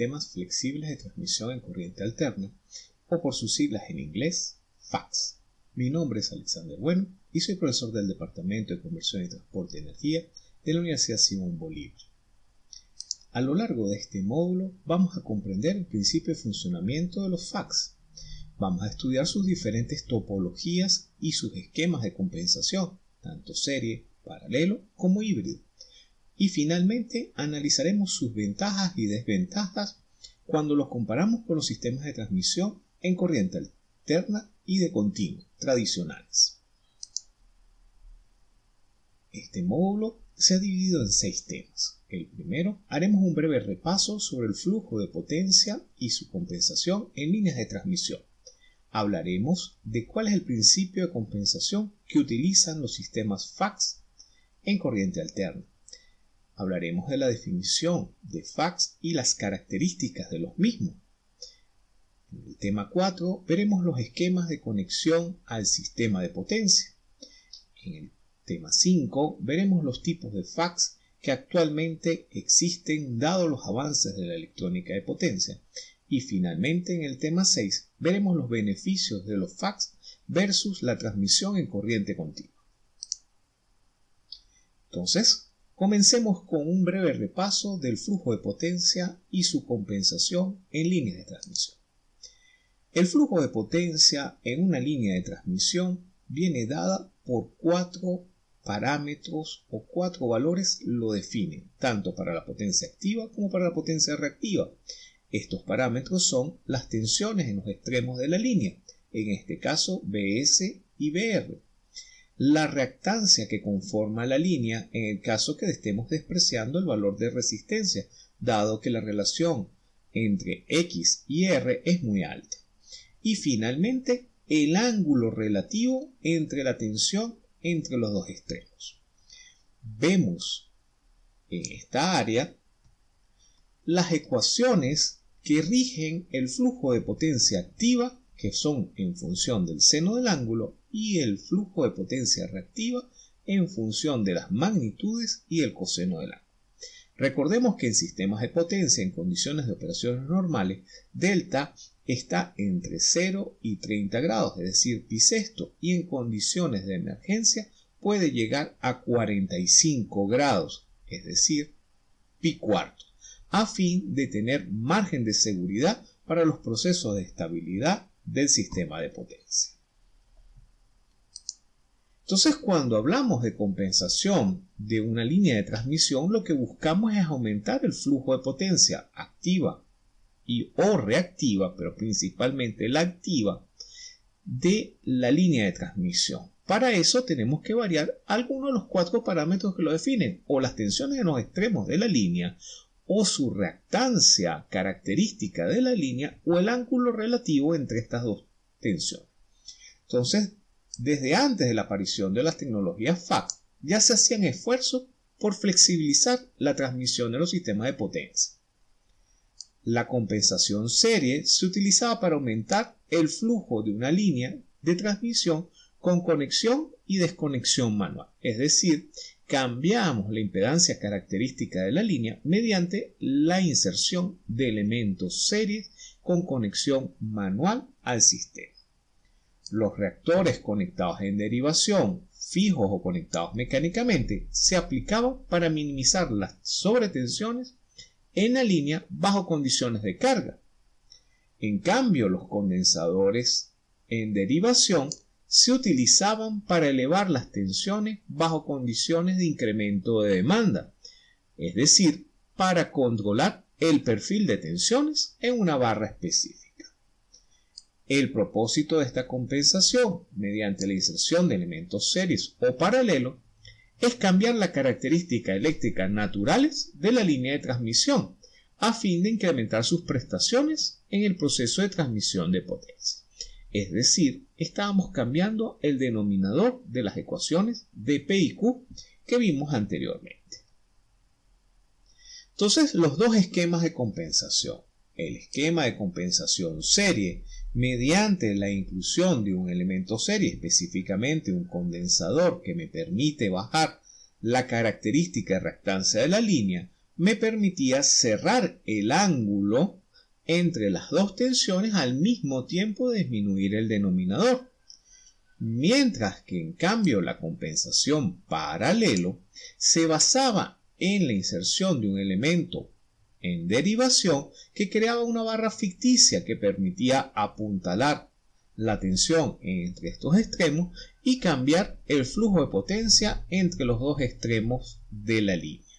Sistemas Flexibles de Transmisión en Corriente Alterna, o por sus siglas en inglés, FACS. Mi nombre es Alexander Bueno y soy profesor del Departamento de Conversión y Transporte de Energía de la Universidad Simón Bolívar. A lo largo de este módulo vamos a comprender el principio de funcionamiento de los FACS. Vamos a estudiar sus diferentes topologías y sus esquemas de compensación, tanto serie, paralelo como híbrido y finalmente analizaremos sus ventajas y desventajas cuando los comparamos con los sistemas de transmisión en corriente alterna y de continuo tradicionales. Este módulo se ha dividido en seis temas. El primero, haremos un breve repaso sobre el flujo de potencia y su compensación en líneas de transmisión. Hablaremos de cuál es el principio de compensación que utilizan los sistemas FACS en corriente alterna hablaremos de la definición de fax y las características de los mismos. En el tema 4 veremos los esquemas de conexión al sistema de potencia. En el tema 5 veremos los tipos de fax que actualmente existen dado los avances de la electrónica de potencia. Y finalmente en el tema 6 veremos los beneficios de los fax versus la transmisión en corriente continua. Entonces, Comencemos con un breve repaso del flujo de potencia y su compensación en líneas de transmisión. El flujo de potencia en una línea de transmisión viene dada por cuatro parámetros o cuatro valores lo definen, tanto para la potencia activa como para la potencia reactiva. Estos parámetros son las tensiones en los extremos de la línea, en este caso BS y BR la reactancia que conforma la línea en el caso que estemos despreciando el valor de resistencia, dado que la relación entre X y R es muy alta. Y finalmente, el ángulo relativo entre la tensión entre los dos extremos. Vemos en esta área las ecuaciones que rigen el flujo de potencia activa que son en función del seno del ángulo y el flujo de potencia reactiva en función de las magnitudes y el coseno del ángulo. Recordemos que en sistemas de potencia en condiciones de operaciones normales, delta está entre 0 y 30 grados, es decir, pi sexto, y en condiciones de emergencia puede llegar a 45 grados, es decir, pi cuarto, a fin de tener margen de seguridad para los procesos de estabilidad del sistema de potencia. Entonces, cuando hablamos de compensación de una línea de transmisión, lo que buscamos es aumentar el flujo de potencia activa y o reactiva, pero principalmente la activa, de la línea de transmisión. Para eso tenemos que variar algunos de los cuatro parámetros que lo definen, o las tensiones en los extremos de la línea, o su reactancia característica de la línea o el ángulo relativo entre estas dos tensiones. Entonces, desde antes de la aparición de las tecnologías FAC, ya se hacían esfuerzos por flexibilizar la transmisión de los sistemas de potencia. La compensación serie se utilizaba para aumentar el flujo de una línea de transmisión con conexión y desconexión manual, es decir, cambiamos la impedancia característica de la línea mediante la inserción de elementos series con conexión manual al sistema. Los reactores conectados en derivación, fijos o conectados mecánicamente, se aplicaban para minimizar las sobretensiones en la línea bajo condiciones de carga. En cambio, los condensadores en derivación se utilizaban para elevar las tensiones bajo condiciones de incremento de demanda, es decir, para controlar el perfil de tensiones en una barra específica. El propósito de esta compensación, mediante la inserción de elementos series o paralelos, es cambiar la característica eléctrica naturales de la línea de transmisión, a fin de incrementar sus prestaciones en el proceso de transmisión de potencia. Es decir, estábamos cambiando el denominador de las ecuaciones de P y Q que vimos anteriormente. Entonces, los dos esquemas de compensación. El esquema de compensación serie mediante la inclusión de un elemento serie, específicamente un condensador que me permite bajar la característica de reactancia de la línea, me permitía cerrar el ángulo entre las dos tensiones al mismo tiempo disminuir el denominador. Mientras que en cambio la compensación paralelo se basaba en la inserción de un elemento en derivación que creaba una barra ficticia que permitía apuntalar la tensión entre estos extremos y cambiar el flujo de potencia entre los dos extremos de la línea.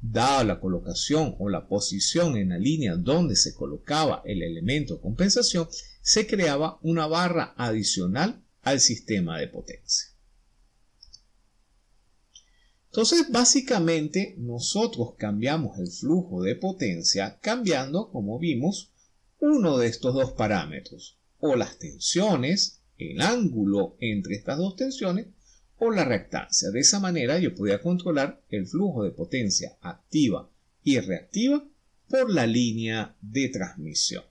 Dada la colocación o la posición en la línea donde se colocaba el elemento compensación, se creaba una barra adicional al sistema de potencia. Entonces, básicamente, nosotros cambiamos el flujo de potencia cambiando, como vimos, uno de estos dos parámetros, o las tensiones, el ángulo entre estas dos tensiones, o la reactancia. De esa manera yo podía controlar el flujo de potencia activa y reactiva por la línea de transmisión.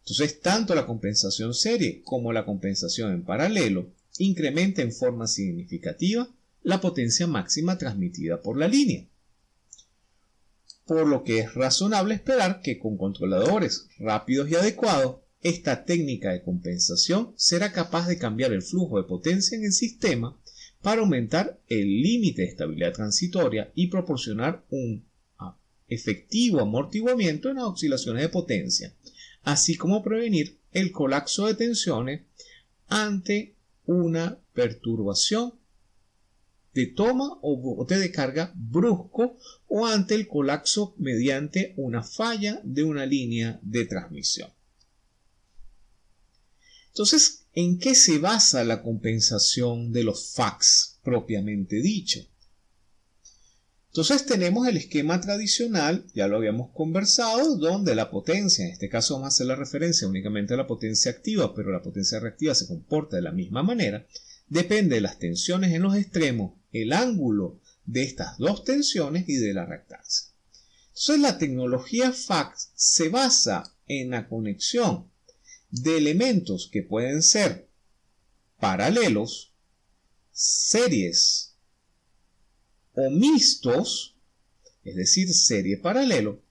Entonces, tanto la compensación serie como la compensación en paralelo incrementa en forma significativa la potencia máxima transmitida por la línea. Por lo que es razonable esperar que con controladores rápidos y adecuados esta técnica de compensación será capaz de cambiar el flujo de potencia en el sistema para aumentar el límite de estabilidad transitoria y proporcionar un efectivo amortiguamiento en las oscilaciones de potencia, así como prevenir el colapso de tensiones ante una perturbación de toma o bote de carga brusco o ante el colapso mediante una falla de una línea de transmisión. Entonces, ¿en qué se basa la compensación de los fax propiamente dicho? Entonces tenemos el esquema tradicional, ya lo habíamos conversado, donde la potencia, en este caso vamos a hacer la referencia únicamente a la potencia activa, pero la potencia reactiva se comporta de la misma manera, depende de las tensiones en los extremos, el ángulo de estas dos tensiones y de la reactancia. Entonces la tecnología fax se basa en la conexión de elementos que pueden ser paralelos, series o mixtos, es decir, serie paralelo,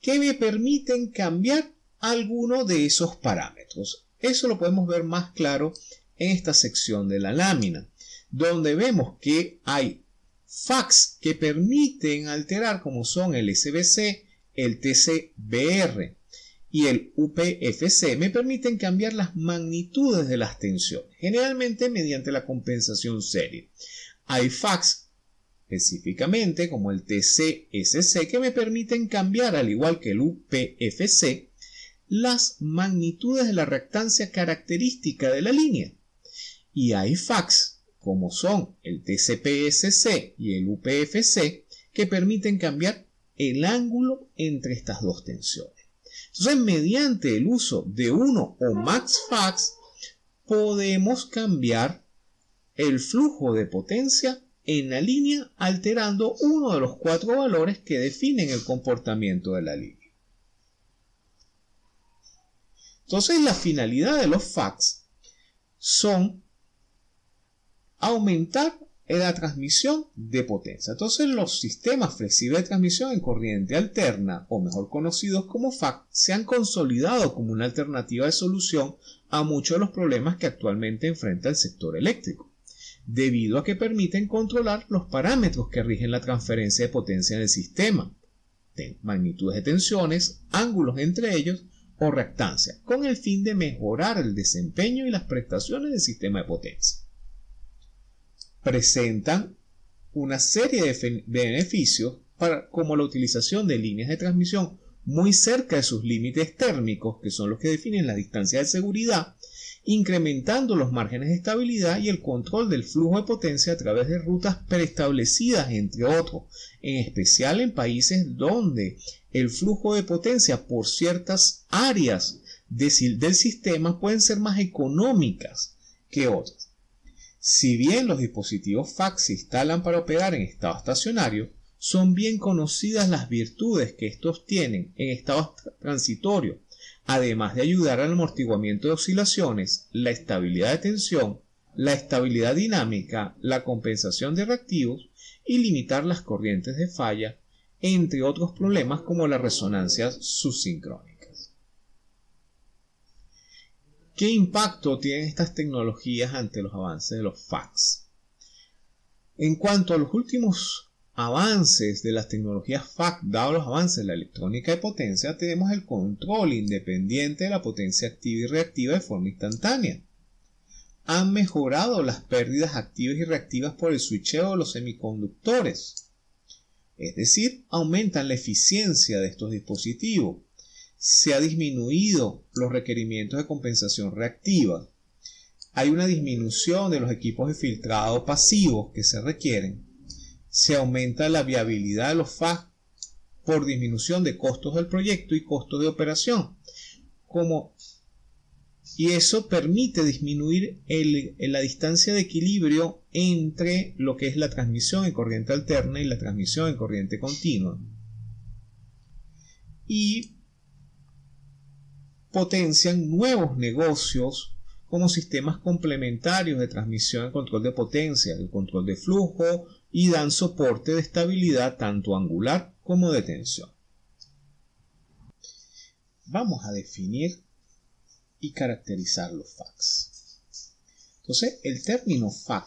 que me permiten cambiar alguno de esos parámetros. Eso lo podemos ver más claro en esta sección de la lámina, donde vemos que hay fax que permiten alterar como son el SBC, el TCBR, y el UPFC me permiten cambiar las magnitudes de las tensiones, generalmente mediante la compensación serie. Hay fax específicamente como el TCSC que me permiten cambiar al igual que el UPFC las magnitudes de la reactancia característica de la línea. Y hay fax como son el TCPSC y el UPFC que permiten cambiar el ángulo entre estas dos tensiones. Entonces, mediante el uso de uno o más fax, podemos cambiar el flujo de potencia en la línea alterando uno de los cuatro valores que definen el comportamiento de la línea. Entonces, la finalidad de los fax son aumentar la transmisión de potencia. Entonces los sistemas flexibles de transmisión en corriente alterna, o mejor conocidos como FAC, se han consolidado como una alternativa de solución a muchos de los problemas que actualmente enfrenta el sector eléctrico, debido a que permiten controlar los parámetros que rigen la transferencia de potencia en el sistema, magnitudes de tensiones, ángulos entre ellos o reactancia, con el fin de mejorar el desempeño y las prestaciones del sistema de potencia presentan una serie de beneficios para, como la utilización de líneas de transmisión muy cerca de sus límites térmicos, que son los que definen la distancia de seguridad, incrementando los márgenes de estabilidad y el control del flujo de potencia a través de rutas preestablecidas, entre otros, en especial en países donde el flujo de potencia por ciertas áreas del sistema pueden ser más económicas que otras. Si bien los dispositivos fax se instalan para operar en estado estacionario, son bien conocidas las virtudes que estos tienen en estado transitorio, además de ayudar al amortiguamiento de oscilaciones, la estabilidad de tensión, la estabilidad dinámica, la compensación de reactivos y limitar las corrientes de falla entre otros problemas como las resonancias subsincrónicas. ¿Qué impacto tienen estas tecnologías ante los avances de los fax? En cuanto a los últimos avances de las tecnologías FAC, dado los avances de la electrónica de potencia, tenemos el control independiente de la potencia activa y reactiva de forma instantánea. Han mejorado las pérdidas activas y reactivas por el switcheo de los semiconductores. Es decir, aumentan la eficiencia de estos dispositivos. Se ha disminuido los requerimientos de compensación reactiva hay una disminución de los equipos de filtrado pasivos que se requieren, se aumenta la viabilidad de los FAS por disminución de costos del proyecto y costos de operación. Como, y eso permite disminuir la distancia de equilibrio entre lo que es la transmisión en corriente alterna y la transmisión en corriente continua. Y potencian nuevos negocios como sistemas complementarios de transmisión y control de potencia, el control de flujo y dan soporte de estabilidad tanto angular como de tensión. Vamos a definir y caracterizar los FACs. Entonces, el término FAC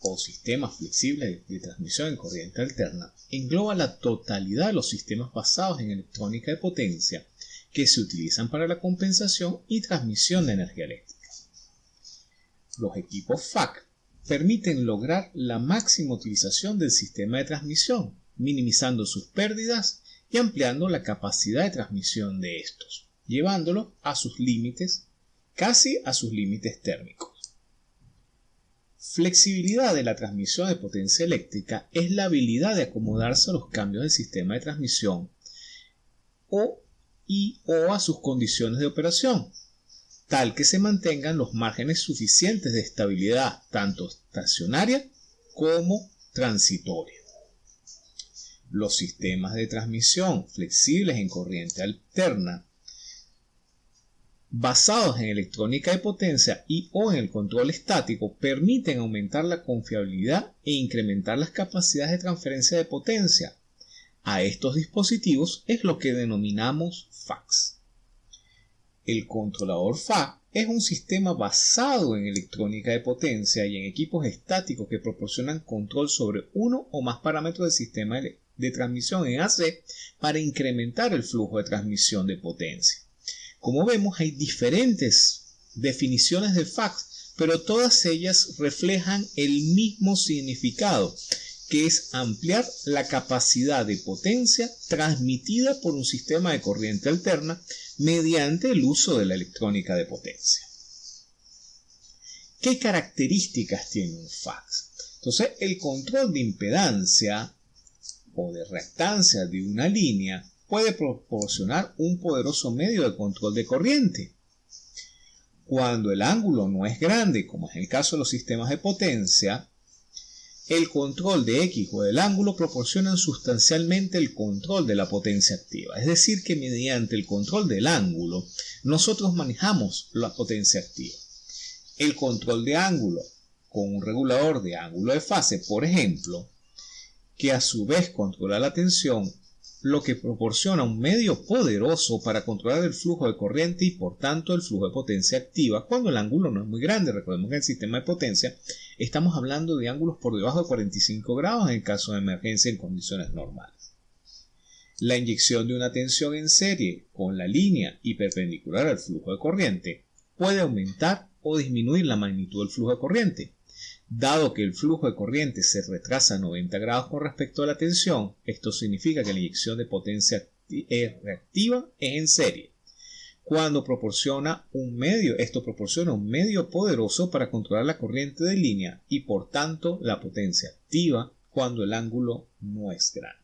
o sistema flexible de transmisión en corriente alterna engloba la totalidad de los sistemas basados en electrónica de potencia que se utilizan para la compensación y transmisión de energía eléctrica. Los equipos FAC permiten lograr la máxima utilización del sistema de transmisión, minimizando sus pérdidas y ampliando la capacidad de transmisión de estos, llevándolo a sus límites, casi a sus límites térmicos. Flexibilidad de la transmisión de potencia eléctrica es la habilidad de acomodarse a los cambios del sistema de transmisión o y o a sus condiciones de operación, tal que se mantengan los márgenes suficientes de estabilidad tanto estacionaria como transitoria. Los sistemas de transmisión flexibles en corriente alterna basados en electrónica de potencia y o en el control estático permiten aumentar la confiabilidad e incrementar las capacidades de transferencia de potencia a estos dispositivos es lo que denominamos fax. El controlador FAC es un sistema basado en electrónica de potencia y en equipos estáticos que proporcionan control sobre uno o más parámetros del sistema de transmisión en AC para incrementar el flujo de transmisión de potencia. Como vemos, hay diferentes definiciones de fax, pero todas ellas reflejan el mismo significado que es ampliar la capacidad de potencia transmitida por un sistema de corriente alterna mediante el uso de la electrónica de potencia. ¿Qué características tiene un fax? Entonces, el control de impedancia o de reactancia de una línea puede proporcionar un poderoso medio de control de corriente. Cuando el ángulo no es grande, como es el caso de los sistemas de potencia, el control de X o del ángulo proporcionan sustancialmente el control de la potencia activa. Es decir, que mediante el control del ángulo, nosotros manejamos la potencia activa. El control de ángulo con un regulador de ángulo de fase, por ejemplo, que a su vez controla la tensión, lo que proporciona un medio poderoso para controlar el flujo de corriente y por tanto el flujo de potencia activa cuando el ángulo no es muy grande. Recordemos que en el sistema de potencia estamos hablando de ángulos por debajo de 45 grados en caso de emergencia en condiciones normales. La inyección de una tensión en serie con la línea y perpendicular al flujo de corriente puede aumentar o disminuir la magnitud del flujo de corriente. Dado que el flujo de corriente se retrasa 90 grados con respecto a la tensión, esto significa que la inyección de potencia reactiva es en serie. Cuando proporciona un medio, esto proporciona un medio poderoso para controlar la corriente de línea y por tanto la potencia activa cuando el ángulo no es grande.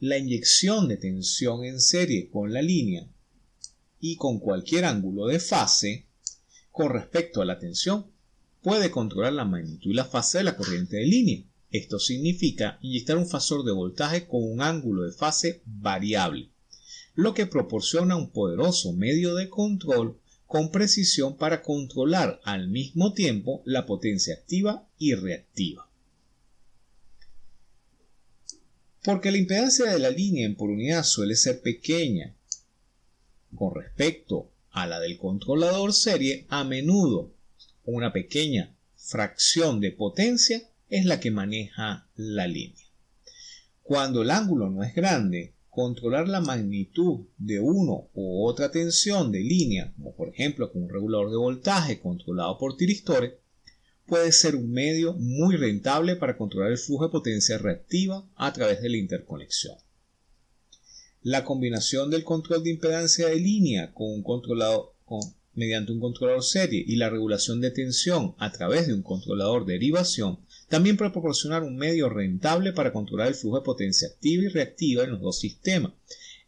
La inyección de tensión en serie con la línea y con cualquier ángulo de fase con respecto a la tensión puede controlar la magnitud y la fase de la corriente de línea. Esto significa inyectar un fasor de voltaje con un ángulo de fase variable, lo que proporciona un poderoso medio de control con precisión para controlar al mismo tiempo la potencia activa y reactiva. Porque la impedancia de la línea en por unidad suele ser pequeña con respecto a la del controlador serie, a menudo una pequeña fracción de potencia es la que maneja la línea. Cuando el ángulo no es grande, controlar la magnitud de uno u otra tensión de línea, como por ejemplo con un regulador de voltaje controlado por tiristores, puede ser un medio muy rentable para controlar el flujo de potencia reactiva a través de la interconexión. La combinación del control de impedancia de línea con un controlador, mediante un controlador serie y la regulación de tensión a través de un controlador de derivación también puede proporcionar un medio rentable para controlar el flujo de potencia activa y reactiva en los dos sistemas.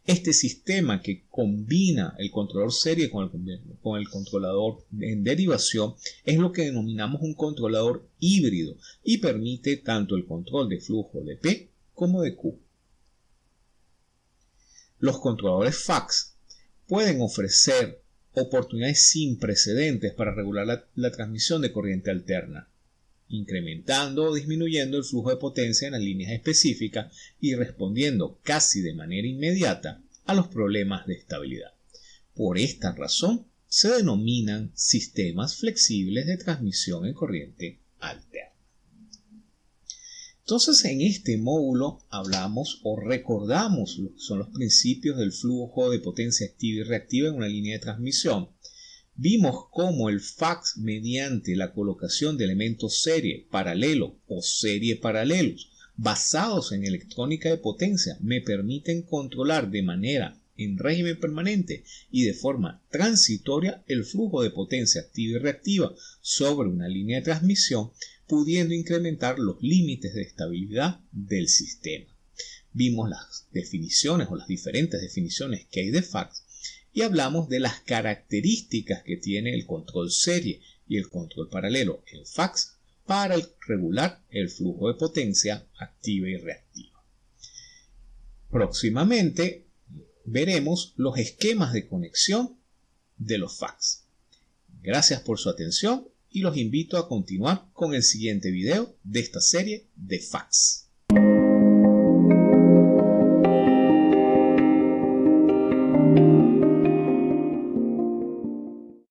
Este sistema que combina el controlador serie con el, con el, controlador en derivación es lo que denominamos un controlador híbrido y permite tanto el control de flujo de P como de Q. Los controladores fax pueden ofrecer oportunidades sin precedentes para regular la, transmisión de corriente alterna, incrementando o disminuyendo el flujo de potencia en las líneas específicas y respondiendo casi de manera inmediata a los problemas de estabilidad. Por esta razón, se denominan sistemas flexibles de transmisión en corriente alterna. Entonces en este módulo hablamos o recordamos lo que son los principios del flujo de potencia activa y reactiva en una línea de transmisión. Vimos cómo el fax mediante la colocación de elementos serie, paralelo o serie paralelos basados en electrónica de potencia me permiten controlar de manera en régimen permanente y de forma transitoria el flujo de potencia activa y reactiva sobre una línea de transmisión pudiendo incrementar los límites de estabilidad del sistema. Vimos las definiciones o las diferentes definiciones que hay de fax y hablamos de las características que tiene el control serie y el control paralelo en fax para regular el flujo de potencia activa y reactiva. Próximamente veremos los esquemas de conexión de los fax. Gracias por su atención y los invito a continuar con el siguiente video de esta serie de fax.